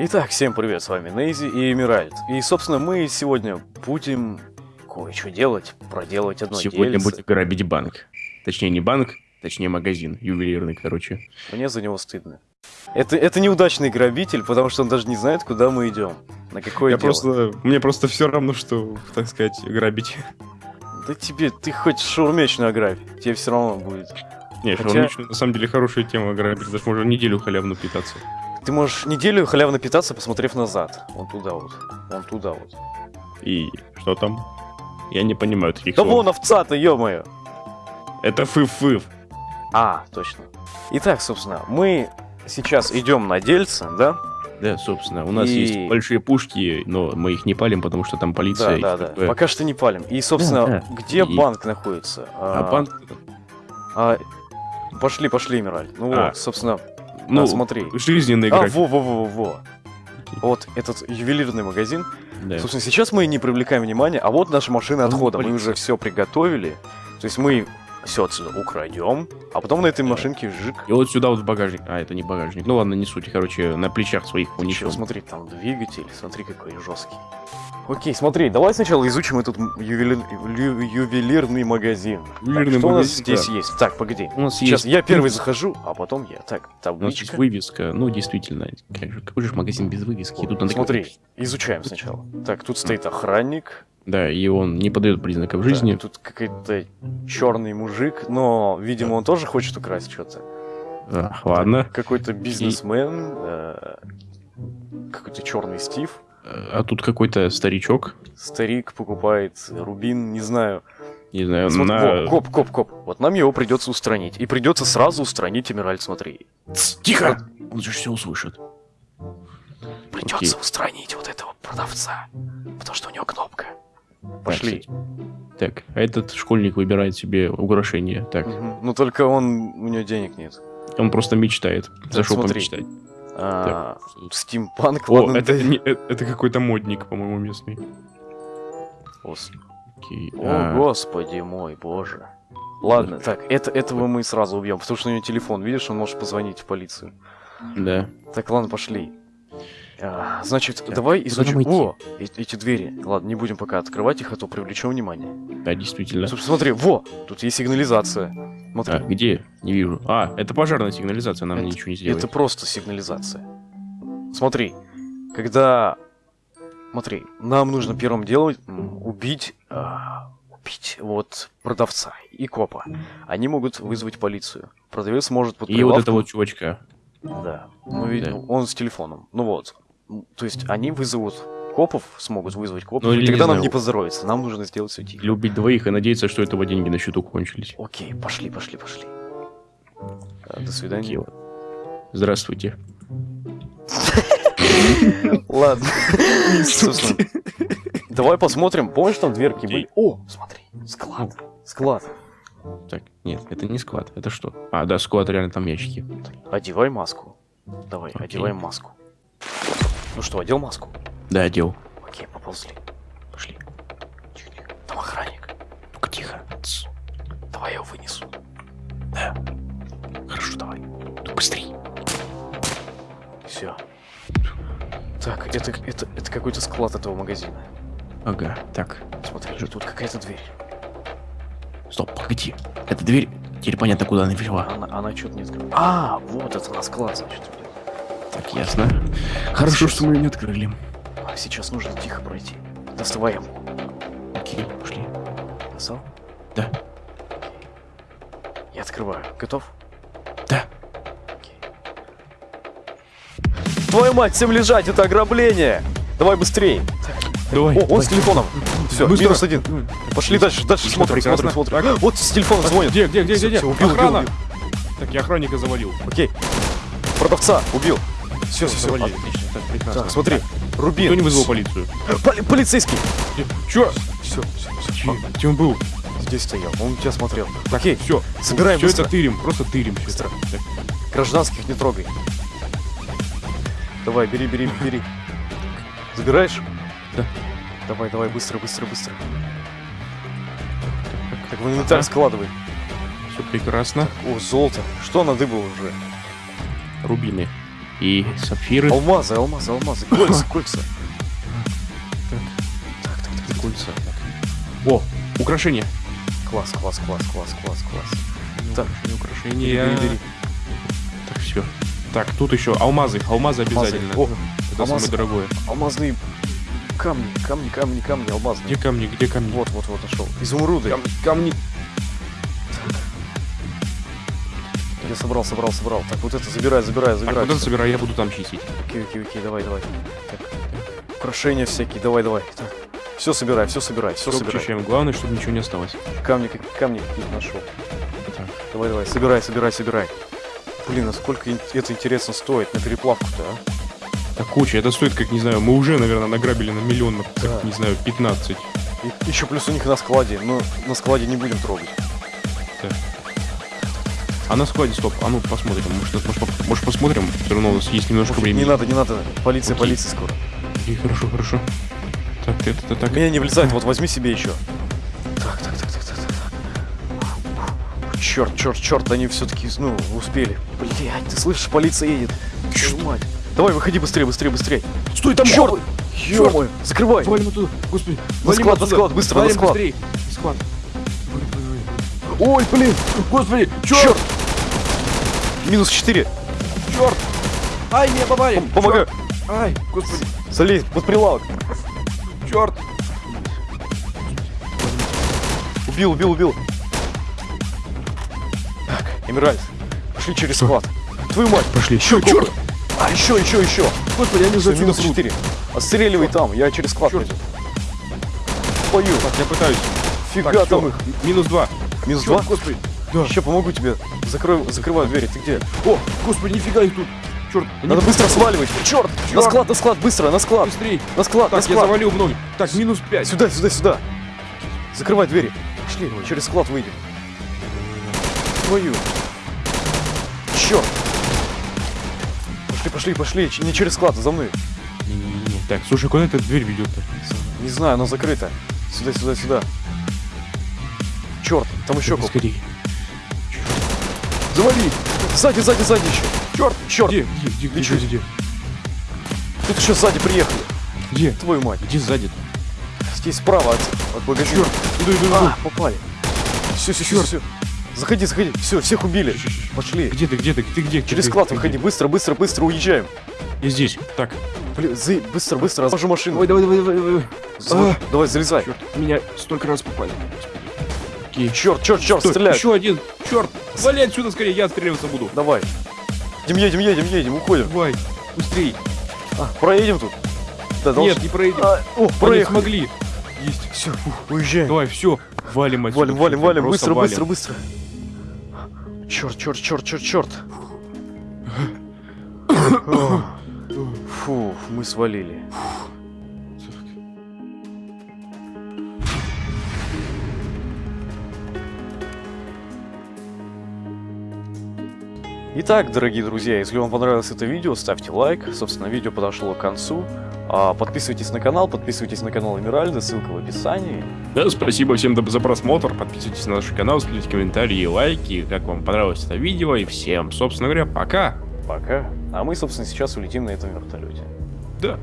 Итак, всем привет, с вами Нейзи и Эмиральд. И, собственно, мы сегодня будем кое-что делать, проделать одно Сегодня дельце. будем грабить банк. Точнее, не банк, точнее, магазин ювелирный, короче. Мне за него стыдно. Это, это неудачный грабитель, потому что он даже не знает, куда мы идем. На какое Я дело. просто... Мне просто все равно, что, так сказать, грабить. Да тебе, ты хоть шаурмечную ограбь, тебе все равно будет. Не, Хотя- шаурмичную, на самом деле, хорошая тема грабить. Даже можно неделю халявно питаться. Ты можешь неделю халявно питаться, посмотрев назад. Вон туда вот. Вон туда вот. И что там? Я не понимаю таких Да слов. вон овца-то, ё-моё! Это фыф-фыф. А, точно. Итак, собственно, мы сейчас идем на дельце, да? Да, собственно, у нас И- есть большие пушки, но мы их не палим, потому что там полиция. Да, да, да. такое. Пока что не палим. И, собственно, Да, да. где И- банк находится? А банк... а, пошли, пошли, Мираль. Ну А, вот, собственно, Ну, а, смотри. жизненный А, график. во, во, во, во, во. Вот этот ювелирный магазин. Да. Собственно, сейчас мы не привлекаем внимания, а вот наша машина Ну, отхода. Мы уже все приготовили. То есть мы все отсюда украдем, а потом на этой машинке жик. И вот сюда вот в багажник. А, это не багажник. Ну ладно, не суть. Короче, на плечах своих унесем. смотри, там двигатель, смотри какой жесткий. Окей, смотри, давай сначала изучим этот м- ювели- ю- ювелирный магазин. Так, Ювелирный что у нас магазин, здесь да. есть? Так, погоди. У нас Сейчас есть я первый захожу, а потом я. Так, У нас есть табличка. вывеска. Ну, действительно. Как же, какой же магазин без вывески? Тут надо- Смотри, изучаем сначала. Так, тут стоит охранник. Да, и он не подает признаков жизни. Так, тут какой-то черный мужик, но, видимо, он тоже хочет украсть что-то. А, ладно. Какой-то бизнесмен, э, какой-то черный Стив. А тут какой-то старичок. Старик покупает рубин, не знаю. Не знаю, Смотри, на... во, коп, коп, коп. Вот нам его придется устранить. И придется сразу устранить Эмираль, смотри. Тс, Тихо! Он же все услышит. Придется Окей. устранить вот этого продавца. Потому что у него кнопка. Пошли. Так, а этот школьник выбирает себе украшение. Так, Мгм. Ну только он, у него денег нет. он просто мечтает. Зашел смотри. помечтать. А, Так? Стимпанк, О, это, не- э- это какой-то модник, по-моему, местный. Ос- Окей. О, а, господи мой, боже. Ладно, так, это, этого мы сразу убьем, потому что у него телефон, видишь, он может позвонить в полицию. Да. Так, ладно, пошли. А, значит, давай куда изучим... О, э- эти двери. Ладно, не будем пока открывать их, а то привлечем внимание. Да, действительно. Слушай, смотри, во, тут есть сигнализация. Смотри, А, где? Не вижу. А, это пожарная сигнализация, нам Это- ничего не сделает. это просто сигнализация. Смотри, когда... Смотри, нам нужно первым делом убить... а, убить вот продавца и копа. Они могут вызвать полицию. Продавец может под И вот прилавком- это вот чувачка. Да. Ну, Да. он с телефоном. Ну вот. То есть они вызовут копов, смогут вызвать копов, Ну, и тогда не нам знаю. не поздоровится. Нам нужно сделать все тихо. Или убить двоих и надеяться, что этого деньги на счету кончились. Окей, пошли, пошли, пошли. А, До Окей, свидания. ладно. Здравствуйте. Ладно. Собственно, Давай посмотрим. Помнишь, там дверки были? О, смотри, склад. Склад. Так, нет, это не склад. Это что? А, да, склад, реально там ящики. Одевай маску. Давай, Окей. одеваем маску. Ну что, одел маску? Да, одел. Окей, поползли. Пошли. Тихо. Там охранник. Ну-ка, тихо. Тс. Давай я его вынесу. Хорошо, давай. Ну, быстрей. Все. Так, это, это, это какой-то склад этого магазина. Ага, так. Смотри, тут какая-то дверь. Стоп, погоди. Эта дверь, теперь понятно, куда она вела. Она, она что-то не открыла. А, вот это на склад, значит. Так, ясно. Хорошо, Сейчас. что мы ее не открыли. А, сейчас нужно тихо пройти. Доставаем. Окей, пошли. Достал? Да. Я открываю. Готов? Да. Твою мать, всем лежать, это ограбление! Давай быстрее! Давай. О, он с телефоном! Все, Быстро. минус один. Пошли дальше, дальше смотрим, смотрим, смотрим. Вот с телефона звонит. Где, где, где, где, где? убил, убил, Охрана. убил. Так, я охранника завалил. Окей. Продавца убил. Все, все, все. Отлично. Так, прекрасно. Так, смотри. Рубин. Кто не вызвал полицию? Поли- полицейский. Чё? Все, все, все. Че? Где он был? Здесь стоял, он тебя смотрел. Окей, Все, Собираем Все быстро. это тырим, просто тырим. Быстро. Так, гражданских не трогай. Давай, бери, бери, бери. Забираешь? Да. Давай, давай, быстро, быстро, быстро. Так, в инвентарь складывай. Все прекрасно. О, золото. Что надыбал уже? Рубины. И сапфиры. Алмазы, алмазы, алмазы. Кольца, кольца. Так, так, так, Кольца. О, украшения. Класс, класс, класс, класс, класс, класс. Так, Украшения. бери, бери. Так, все. Так, тут еще алмазы. Алмазы обязательно. О, Это самое дорогое. алмазные камни, камни, камни, камни, алмазные. Где камни, где камни? Вот, вот, вот, нашел. Изумруды. Кам- камни. Я собрал, собрал, собрал. Так, вот это забирай, забирай, Так, забирай. вот это всё. собирай, я буду там чистить. Окей, окей, окей, давай, давай. Так. Украшения всякие, давай, давай. Так. Все собирай, все собирай, все Всё собирай. почищаем. Главное, чтобы ничего не осталось. Камни, камни какие-то нашел. Так. Давай, давай, собирай, собирай, собирай. Блин, насколько это интересно стоит на переплавку-то, а? Так, куча. Это стоит, как, не знаю, мы уже, наверное, награбили на миллион, как, Да. не знаю, 15. И еще плюс у них на складе, но на складе не будем трогать. А на складе, стоп, а ну посмотрим. Может, может, может посмотрим? Все равно у нас есть немножко Муфик, времени. не надо, не надо. Полиция, Окей. полиция скоро. И хорошо, хорошо. Так, это, это так. Меня не влезает, вот возьми себе еще. Так, так, так, так, так, так. Черт, черт, черт, они все-таки, ну, успели. Блять, ты слышишь, полиция едет. Твою мать. Давай, выходи быстрее, быстрее, быстрее. Стой, там Черт! бомбы! ё Закрывай! Валим оттуда, господи. На склад, на оттуда. склад, быстро, на Валим склад. быстрее. На склад. Ой, блин! Господи, Черт! черт, Минус 4. черт. Ай, меня попали. Помогаю. Чёрт. Ай, господи, Залезь под прилавок. черт. Убил, убил, убил. Так, Эмиральд, пошли через склад. Твою мать, Пошли. еще Черт. черт! А, еще, еще, еще. Господи, они Все, уже минус 4. Отстреливай там, я через склад Черт. пойду. Пою. Так, я пытаюсь. Фига Так, там их. Минус два. Минус Черт, 2? господи. Да. Сейчас помогу тебе. Закрою, закрываю двери. Ты где? О, господи, нифига их тут. Черт. Надо быстро сваливать. Черт! На Чёрт. склад, на склад, быстро, на склад. Быстрей. На склад, на Так, я склад. завалил много. Так, минус пять. Сюда, сюда, сюда. Закрывай двери. Пошли, через склад выйдем. Твою. Черт. Пошли, пошли, пошли. Не через склад, а за мной. Не-не-не. Так, слушай, куда эта дверь ведет-то? Не знаю, она закрыта. Сюда, сюда, сюда. Черт, там еще. Скорее. Завали! Сзади, сзади, сзади еще. Черт, черт. Где? Где? Где? Где? Где? Где? Тут еще сзади приехали. Где? Твою мать. Где сзади? Здесь справа от, от магазина. Иду, иду, иду. А, попали. Все, все, все, все. Заходи, заходи. Все, всех убили. Щ, щ. Пошли. Где ты? Где ты? Ты где? Через склад выходи. Быстро, быстро, быстро уезжаем. Я здесь. Так. Блин, за- быстро, быстро, разложи машину. давай, давай, давай, давай. Залазь. Давай, залезай. Черт, меня столько раз попали. Окей. Черт, черт, черт, Стой, стреляй. Еще один. Черт. Вали отсюда скорее, я отстреливаться буду. Давай. Едем, едем, едем, едем, уходим. Давай. Быстрей. А, проедем тут. Да, Нет, не проедем. А, о, проехали. смогли. Есть. Все, уезжаем. Давай, все. Валим отсюда. Валим, валим, валим, быстро, валим. быстро, быстро. Черт, черт, черт, черт, черт. Фу, мы свалили. Итак, дорогие друзья, если вам понравилось это видео, ставьте лайк. Собственно, видео подошло к концу. А, Подписывайтесь на канал, подписывайтесь на канал Эмиральда, ссылка в описании. Да, спасибо всем за просмотр. Подписывайтесь на наш канал, ставьте комментарии лайки, как вам понравилось это видео. И всем, собственно говоря, пока. Пока. А мы, собственно, сейчас улетим на этом вертолете. Да.